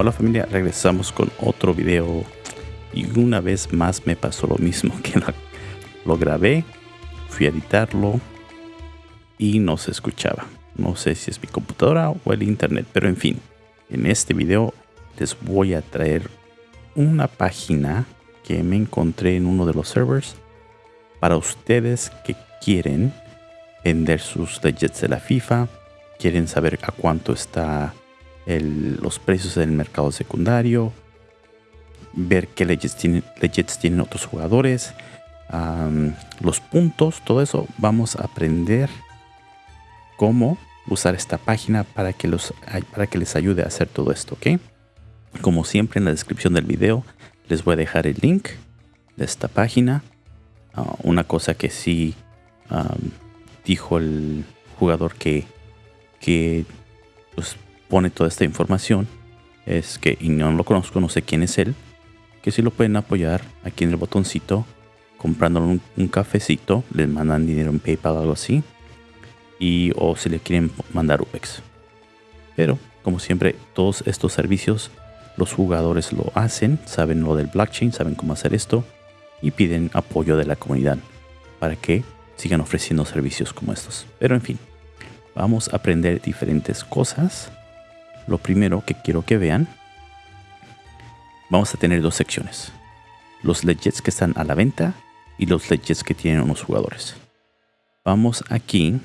Hola familia, regresamos con otro video y una vez más me pasó lo mismo que lo grabé, fui a editarlo y no se escuchaba. No sé si es mi computadora o el internet, pero en fin, en este video les voy a traer una página que me encontré en uno de los servers para ustedes que quieren vender sus legits de la FIFA, quieren saber a cuánto está los precios en el mercado secundario, ver qué legends tienen, tienen otros jugadores, los puntos, todo eso. Vamos a aprender cómo usar esta página para que, los, para que les ayude a hacer todo esto. Como siempre en la descripción del video les voy a dejar el link de esta página. Ah, una cosa que sí dijo el jugador que, que pues, pone toda esta información es que, y no lo conozco, no sé quién es él, que si lo pueden apoyar aquí en el botoncito, comprándole un, cafecito, les mandan dinero en PayPal o algo así, y o si le quieren mandar UPEX. Pero, como siempre, todos estos servicios los jugadores lo hacen, saben lo del blockchain, saben cómo hacer esto y piden apoyo de la comunidad para que sigan ofreciendo servicios como estos. Pero en fin, vamos a aprender diferentes cosas lo primero que quiero que vean, vamos a tener dos secciones. Los legits que están a la venta y los legits que tienen unos jugadores. Vamos aquí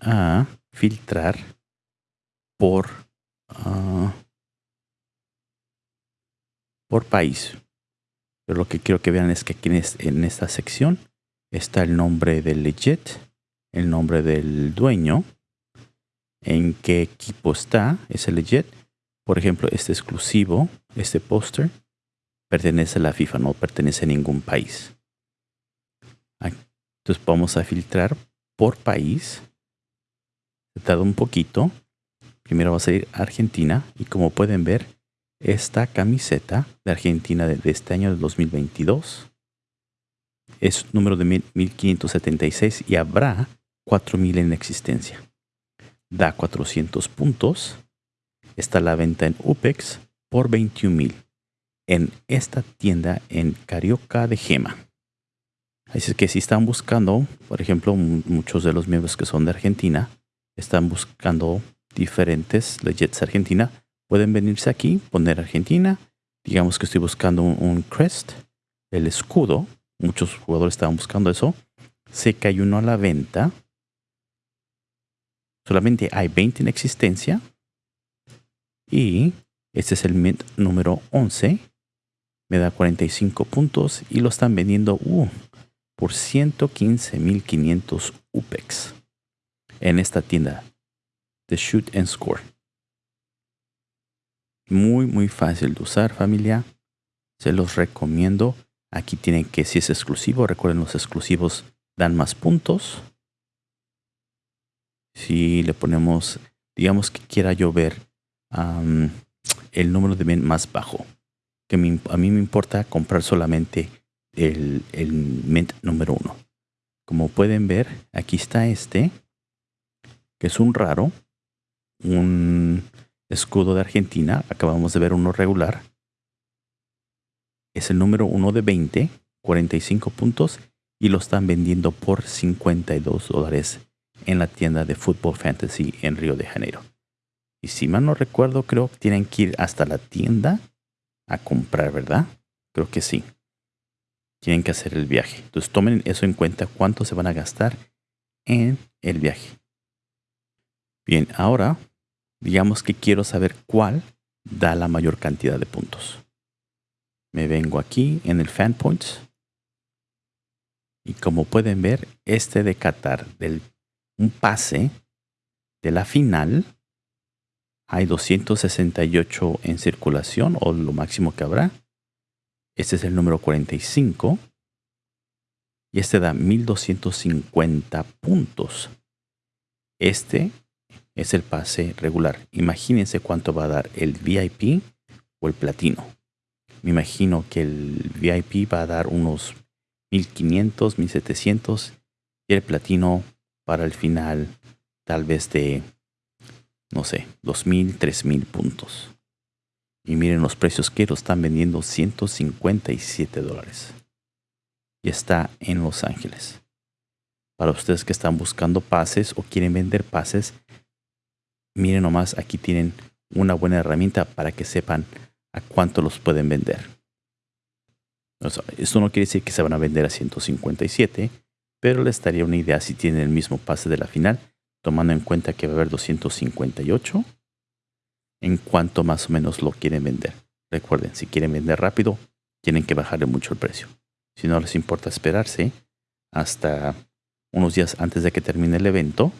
a filtrar por, ah, por país. Pero lo que quiero que vean es que aquí en esta sección está el nombre del legit, el nombre del dueño, en qué equipo está ese legit. Por ejemplo, este exclusivo, este póster, pertenece a la FIFA, no pertenece a ningún país. Entonces vamos a filtrar por país. Dado un poquito. Primero va a salir Argentina y como pueden ver, esta camiseta de Argentina de, este año del 2022 es número de 1576 y habrá 4000 en existencia da 400 puntos. Está la venta en UPEX por 21 mil en esta tienda en Carioca de Gema. Así que si están buscando, por ejemplo, muchos de los miembros que son de Argentina, están buscando diferentes legits Argentina, pueden venirse aquí, poner Argentina. Digamos que estoy buscando un, un crest, el escudo. Muchos jugadores estaban buscando eso. Sé que hay uno a la venta Solamente hay 20 en existencia. Y este es el mint número 11. Me da 45 puntos y lo están vendiendo uh, por 115.500 UPEX en esta tienda de Shoot and Score. Muy, muy fácil de usar familia. Se los recomiendo. Aquí tienen que si es exclusivo. Recuerden los exclusivos dan más puntos si le ponemos, digamos que quiera yo ver el número de mint más bajo, que a mí me importa comprar solamente el, el mint número uno. Como pueden ver, aquí está este, que es un raro, un escudo de Argentina. Acabamos de ver uno regular. Es el número uno de 20, 45 puntos y lo están vendiendo por 52 dólares en la tienda de Football Fantasy en Río de Janeiro. Y si mal no recuerdo, creo que tienen que ir hasta la tienda a comprar, ¿verdad? Creo que sí. Tienen que hacer el viaje. Entonces tomen eso en cuenta, cuánto se van a gastar en el viaje. Bien, ahora digamos que quiero saber cuál da la mayor cantidad de puntos. Me vengo aquí en el Fan Points. Y como pueden ver, este de Qatar del un pase de la final. Hay 268 en circulación o lo máximo que habrá. Este es el número 45. Y este da 1250 puntos. Este es el pase regular. Imagínense cuánto va a dar el VIP o el platino. Me imagino que el VIP va a dar unos 1500, 1700 y el platino para el final tal vez de, no sé, 2.000, 3.000 puntos. Y miren los precios que lo están vendiendo, 157 dólares. Y está en Los Ángeles. Para ustedes que están buscando pases o quieren vender pases, miren nomás, aquí tienen una buena herramienta para que sepan a cuánto los pueden vender. esto no quiere decir que se van a vender a 157, pero les daría una idea si tienen el mismo pase de la final, tomando en cuenta que va a haber 258 en cuanto más o menos lo quieren vender. Recuerden, si quieren vender rápido, tienen que bajarle mucho el precio. Si no les importa esperarse hasta unos días antes de que termine el evento,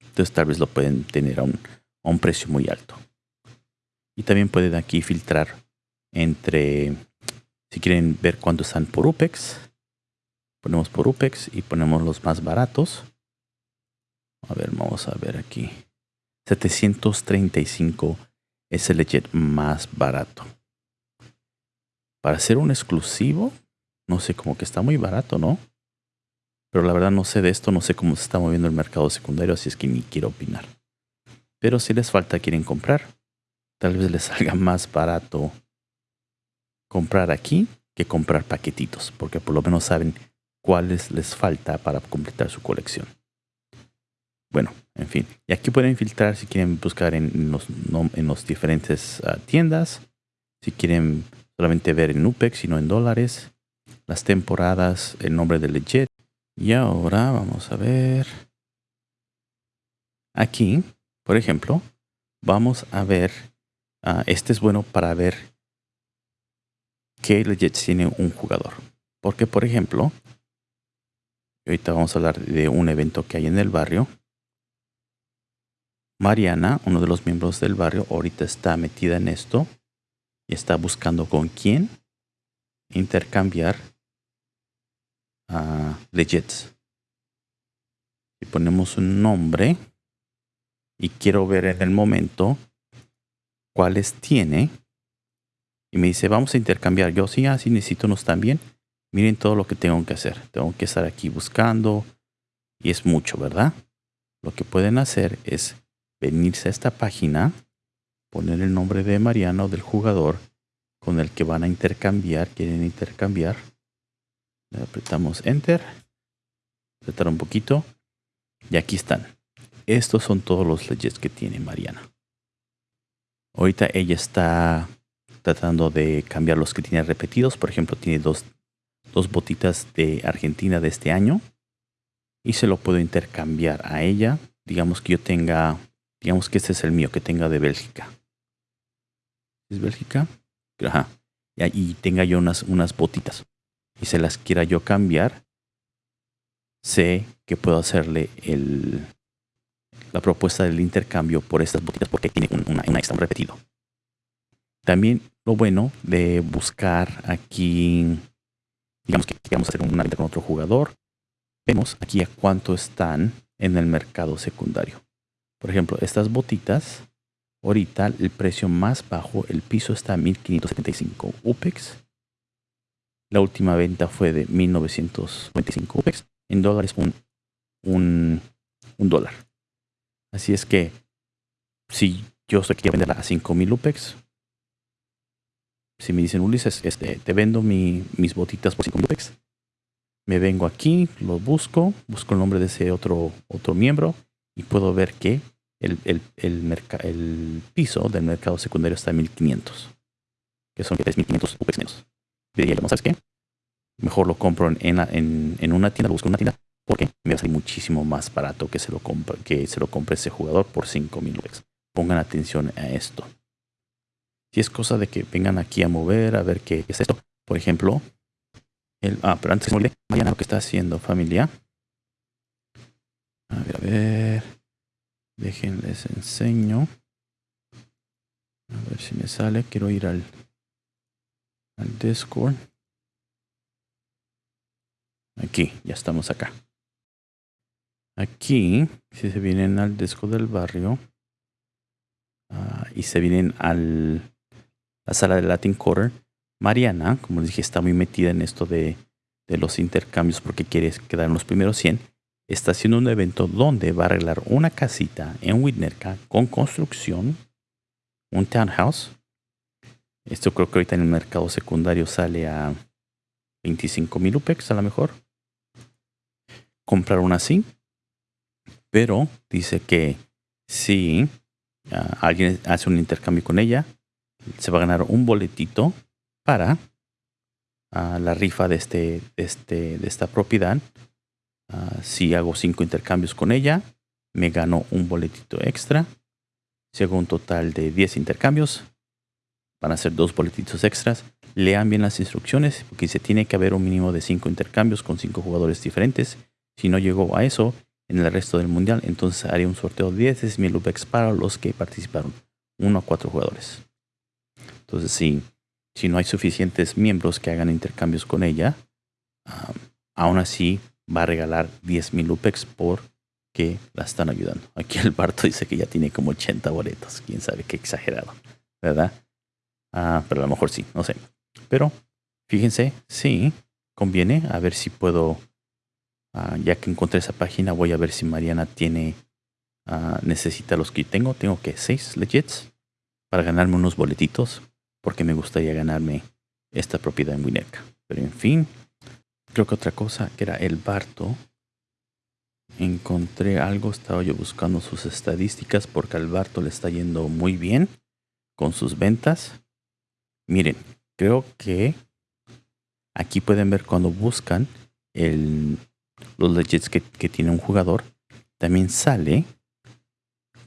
entonces tal vez lo pueden tener a un, a un precio muy alto. Y también pueden aquí filtrar entre, si quieren ver cuánto están por UPEX, ponemos por UPEX y ponemos los más baratos. A ver, vamos a ver aquí. 735 es el legit más barato. Para ser un exclusivo, no sé, como que está muy barato, ¿no? Pero la verdad no sé de esto, no sé cómo se está moviendo el mercado secundario, así es que ni quiero opinar. Pero si les falta, quieren comprar, tal vez les salga más barato comprar aquí que comprar paquetitos, porque por lo menos saben cuáles les falta para completar su colección. Bueno, en fin. Y aquí pueden filtrar si quieren buscar en los, en diferentes ah, tiendas. Si quieren solamente ver en UPEX y no en dólares. Las temporadas, el nombre del legit. Y ahora vamos a ver. Aquí, por ejemplo, vamos a ver. Uh, este es bueno para ver qué legit tiene un jugador. Porque, por ejemplo, ahorita vamos a hablar de un evento que hay en el barrio Mariana, uno de los miembros del barrio, ahorita está metida en esto y está buscando con quién intercambiar uh, legits. Y ponemos un nombre y quiero ver en el momento cuáles tiene. Y me dice, vamos a intercambiar. Yo sí, así necesito unos también. Miren todo lo que tengo que hacer. Tengo que estar aquí buscando. Y es mucho, ¿verdad? Lo que pueden hacer es venirse a esta página, poner el nombre de Mariano del jugador con el que van a intercambiar, quieren intercambiar. Le apretamos Enter, apretar un poquito y aquí están. Estos son todos los legends que tiene Mariana. Ahorita ella está tratando de cambiar los que tiene repetidos. Por ejemplo, tiene dos, dos botitas de Argentina de este año. Y se lo puedo intercambiar a ella. Digamos que yo tenga Digamos que este es el mío que tenga de Bélgica. ¿Es Bélgica? Ajá. Y tenga yo unas, unas botitas. Y se las quiera yo cambiar. Sé que puedo hacerle el, la propuesta del intercambio por estas botitas porque tiene una, una extra repetido. También lo bueno de buscar aquí, digamos que queremos hacer una venta con otro jugador, vemos aquí a cuánto están en el mercado secundario. Por ejemplo, estas botitas, ahorita el precio más bajo, el piso está a 1575 UPEX. La última venta fue de 1925 UPEX. En dólares, un, un, un dólar. Así es que, si yo estoy aquí a venderla a 5000 UPEX, si me dicen Ulises, este, te vendo mi, mis botitas por 5000 UPEX, me vengo aquí, lo busco, busco el nombre de ese otro, otro miembro y puedo ver que el, el, el, piso del mercado secundario está en 1500, que son 3500 UPEX menos. Diría ¿sabes qué? Mejor lo compro en, en, en, una tienda, lo busco en una tienda, porque me va a salir muchísimo más barato que se lo compre, que se lo compre ese jugador por 5000 UPEX. Pongan atención a esto. Si es cosa de que vengan aquí a mover, a ver qué es esto. Por ejemplo, el, ah, pero antes de mañana lo que está haciendo familia. A ver, a ver. Déjenles enseño. A ver si me sale. Quiero ir al, al Discord. Aquí, ya estamos acá. Aquí, si se vienen al Discord del barrio uh, y se vienen a la sala de Latin Quarter, Mariana, como les dije, está muy metida en esto de, los intercambios porque quiere quedar en los primeros 100 está haciendo un evento donde va a arreglar una casita en Winnetka con construcción, un townhouse, Esto creo que ahorita en el mercado secundario sale a 25 mil UPEX a lo mejor. Comprar una así. Pero dice que si ah, alguien hace un intercambio con ella, se va a ganar un boletito para ah, la rifa de, este, este, de esta propiedad. Ah, si hago cinco intercambios con ella, me gano un boletito extra. Si hago un total de 10 intercambios, van a ser dos boletitos extras. Lean bien las instrucciones porque se tiene que haber un mínimo de 5 intercambios con 5 jugadores diferentes. Si no llegó a eso en el resto del mundial, entonces haré un sorteo de 10 mil UPEX para los que participaron. 1 a 4 jugadores. Entonces, si, si no hay suficientes miembros que hagan intercambios con ella, aún así va a regalar 10 mil UPEX por que la están ayudando. Aquí el Barto dice que ya tiene como 80 boletos. Quién sabe qué exagerado, ¿verdad? Ah, pero a lo mejor sí, no sé. Pero fíjense, sí, conviene. A ver si puedo, ah, ya que encontré esa página, voy a ver si Mariana tiene, ah, necesita los que tengo. Tengo que 6 legits para ganarme unos boletitos, porque me gustaría ganarme esta propiedad en Wineca. Pero en fin, creo que otra cosa que era el Barto. Encontré algo, estaba yo buscando sus estadísticas porque al Barto le está yendo muy bien con sus ventas. Miren, creo que aquí pueden ver cuando buscan los legits que, tiene un jugador, también sale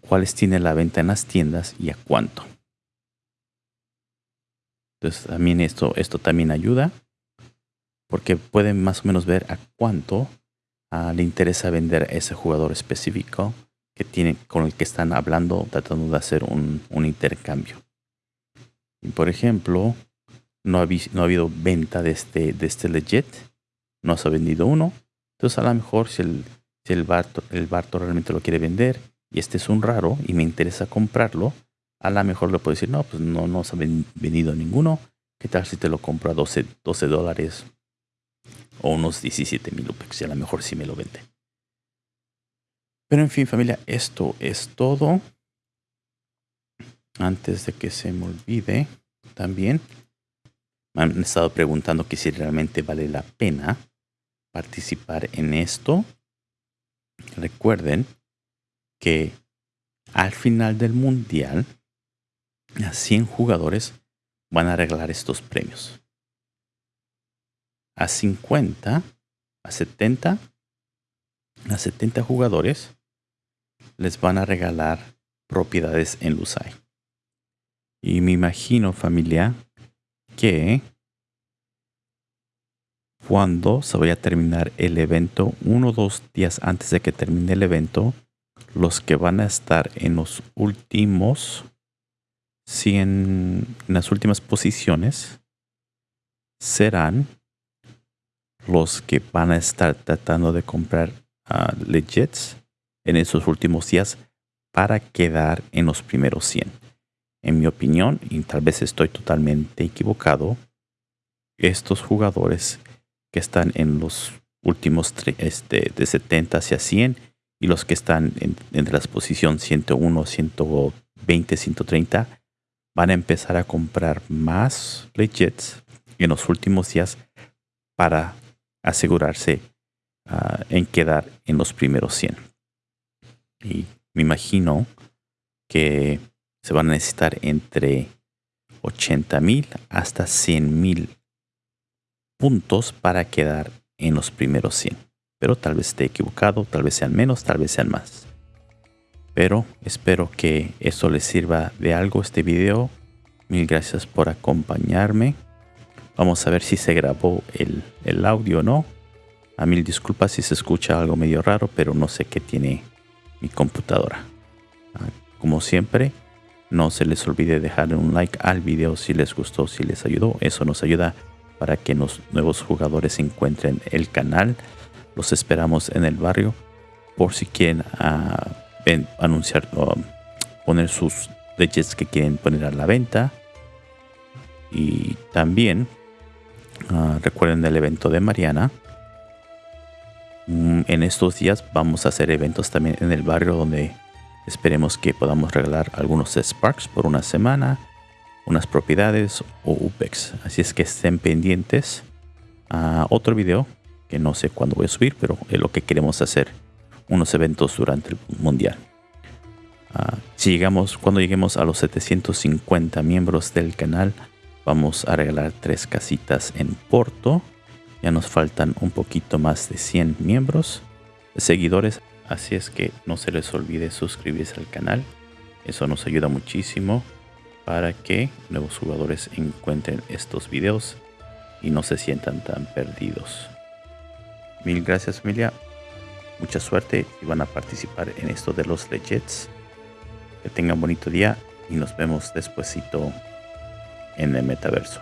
cuáles tiene la venta en las tiendas y a cuánto. Entonces también esto, esto también ayuda porque pueden más o menos ver a cuánto ah, le interesa vender a ese jugador específico que tiene, con el que están hablando, tratando de hacer un, un intercambio. Y por ejemplo, no ha, no ha habido venta de este, de este legit. No se ha vendido uno. Entonces a lo mejor si el, si el, Barto, el Barto realmente lo quiere vender y este es un raro y me interesa comprarlo, a lo mejor le puedo decir, no, pues no nos ha vendido ninguno. ¿Qué tal si te lo compro a 12, 12 dólares o unos 17 mil UPEX? Y a lo mejor sí me lo vende. Pero en fin, familia, esto es todo antes de que se me olvide, también me han estado preguntando que si realmente vale la pena participar en esto. Recuerden que al final del mundial, 100 jugadores van a regalar estos premios. A 50, a 70, a 70 jugadores les van a regalar propiedades en Lusai. Y me imagino, familia, que cuando se vaya a terminar el evento, uno o dos días antes de que termine el evento, los que van a estar en los últimos 100, en las últimas posiciones, serán los que van a estar tratando de comprar uh, legits en esos últimos días para quedar en los primeros 100 en mi opinión, y tal vez estoy totalmente equivocado, estos jugadores que están en los últimos este, de 70 hacia 100 y los que están en, entre las posiciones 101, 120, 130 van a empezar a comprar más legits en los últimos días para asegurarse ah, en quedar en los primeros 100. Y me imagino que se van a necesitar entre 80 mil hasta 100 mil puntos para quedar en los primeros 100. Pero tal vez esté equivocado, tal vez sean menos, tal vez sean más. Pero espero que esto les sirva de algo este video. Mil gracias por acompañarme. Vamos a ver si se grabó el, el audio o no. A mil disculpas si se escucha algo medio raro, pero no sé qué tiene mi computadora. Ah, como siempre, no se les olvide dejar un like al video si les gustó, si les ayudó. Eso nos ayuda para que los nuevos jugadores encuentren el canal. Los esperamos en el barrio por si quieren ah, anunciar poner sus leyes que quieren poner a la venta. Y también ah, recuerden el evento de Mariana. Mm, en estos días vamos a hacer eventos también en el barrio donde Esperemos que podamos regalar algunos Sparks por una semana unas propiedades o UPEX. Así es que estén pendientes a otro video que no sé cuándo voy a subir, pero es lo que queremos hacer. Unos eventos durante el mundial. Ah, si llegamos, cuando lleguemos a los 750 miembros del canal, vamos a regalar tres casitas en Porto. Ya nos faltan un poquito más de 100 miembros, seguidores. Así es que no se les olvide suscribirse al canal. Eso nos ayuda muchísimo para que nuevos jugadores encuentren estos videos y no se sientan tan perdidos. Mil gracias familia. Mucha suerte y van a participar en esto de los legends. Que tengan bonito día y nos vemos despuesito en el metaverso.